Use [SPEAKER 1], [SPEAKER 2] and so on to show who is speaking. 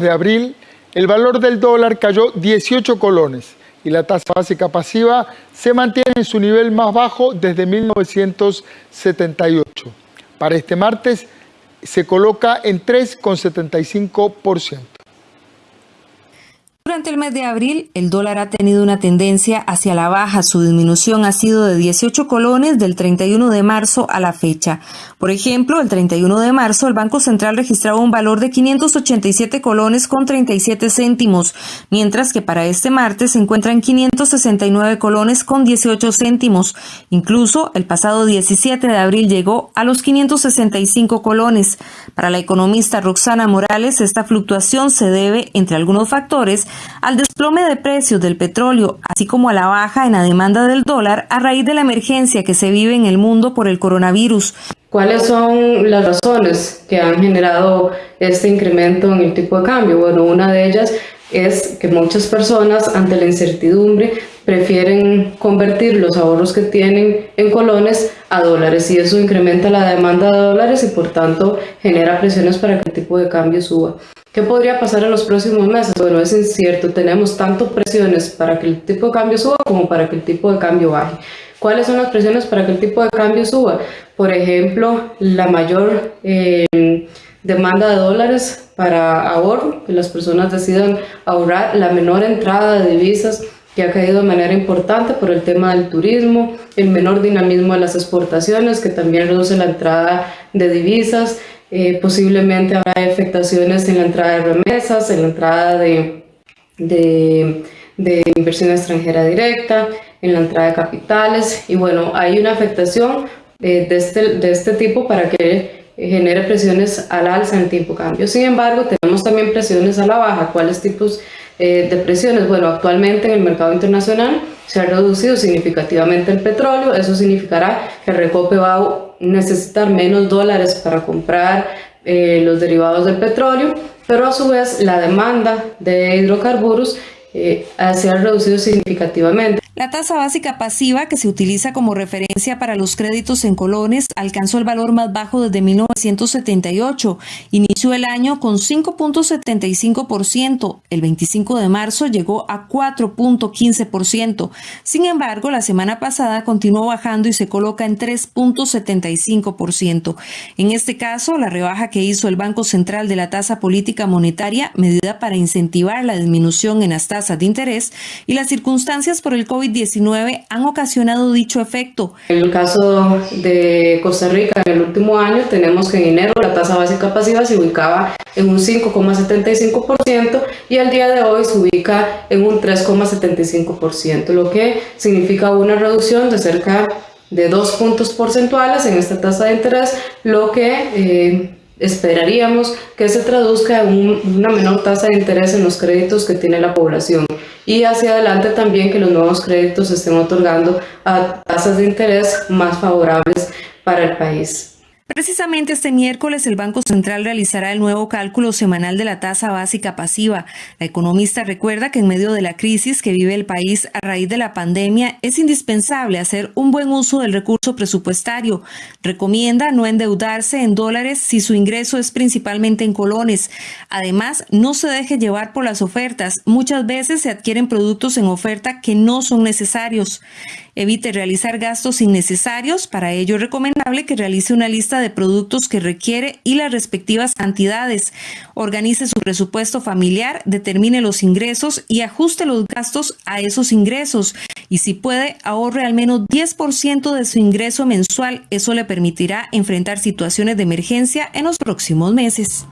[SPEAKER 1] de abril, el valor del dólar cayó 18 colones y la tasa básica pasiva se mantiene en su nivel más bajo desde 1978. Para este martes se coloca en 3,75%.
[SPEAKER 2] Durante el mes de abril, el dólar ha tenido una tendencia hacia la baja. Su disminución ha sido de 18 colones del 31 de marzo a la fecha. Por ejemplo, el 31 de marzo, el Banco Central registraba un valor de 587 colones con 37 céntimos, mientras que para este martes se encuentra en 569 colones con 18 céntimos. Incluso, el pasado 17 de abril llegó a los 565 colones. Para la economista Roxana Morales, esta fluctuación se debe, entre algunos factores, al desplome de precios del petróleo, así como a la baja en la demanda del dólar a raíz de la emergencia que se vive en el mundo por el coronavirus.
[SPEAKER 3] ¿Cuáles son las razones que han generado este incremento en el tipo de cambio? Bueno, una de ellas es que muchas personas ante la incertidumbre prefieren convertir los ahorros que tienen en colones a dólares y eso incrementa la demanda de dólares y por tanto genera presiones para que el tipo de cambio suba. ¿Qué podría pasar en los próximos meses? Bueno, es incierto. Tenemos tanto presiones para que el tipo de cambio suba como para que el tipo de cambio baje. ¿Cuáles son las presiones para que el tipo de cambio suba? Por ejemplo, la mayor eh, demanda de dólares para ahorro, que las personas decidan ahorrar, la menor entrada de divisas que ha caído de manera importante por el tema del turismo, el menor dinamismo de las exportaciones, que también reduce la entrada de divisas, eh, posiblemente habrá afectaciones en la entrada de remesas, en la entrada de, de, inversión extranjera directa, en la entrada de capitales y bueno, hay una afectación eh, de, este, de este tipo para que genere presiones al alza en tipo cambio. Sin embargo, tenemos también presiones a la baja. ¿Cuáles tipos eh, de presiones? Bueno, actualmente en el mercado internacional se ha reducido significativamente el petróleo. Eso significará que Recope va a necesitar menos dólares para comprar eh, los derivados del petróleo, pero a su vez la demanda de hidrocarburos eh, se ha reducido significativamente.
[SPEAKER 2] La tasa básica pasiva, que se utiliza como referencia para los créditos en colones, alcanzó el valor más bajo desde 1978. Inició el año con 5.75%. El 25 de marzo llegó a 4.15%. Sin embargo, la semana pasada continuó bajando y se coloca en 3.75%. En este caso, la rebaja que hizo el Banco Central de la tasa política monetaria, medida para incentivar la disminución en las tasas de interés y las circunstancias por el COVID 19 han ocasionado dicho efecto.
[SPEAKER 3] En el caso de Costa Rica, en el último año, tenemos que en enero la tasa básica pasiva se ubicaba en un 5,75% y al día de hoy se ubica en un 3,75%, lo que significa una reducción de cerca de dos puntos porcentuales en esta tasa de interés, lo que eh, esperaríamos que se traduzca en una menor tasa de interés en los créditos que tiene la población y hacia adelante también que los nuevos créditos estén otorgando a tasas de interés más favorables para el país.
[SPEAKER 2] Precisamente este miércoles el Banco Central realizará el nuevo cálculo semanal de la tasa básica pasiva. La economista recuerda que en medio de la crisis que vive el país a raíz de la pandemia es indispensable hacer un buen uso del recurso presupuestario. Recomienda no endeudarse en dólares si su ingreso es principalmente en colones. Además, no se deje llevar por las ofertas. Muchas veces se adquieren productos en oferta que no son necesarios. Evite realizar gastos innecesarios. Para ello es recomendable que realice una lista de productos que requiere y las respectivas cantidades. Organice su presupuesto familiar, determine los ingresos y ajuste los gastos a esos ingresos. Y si puede, ahorre al menos 10% de su ingreso mensual. Eso le permitirá enfrentar situaciones de emergencia en los próximos meses.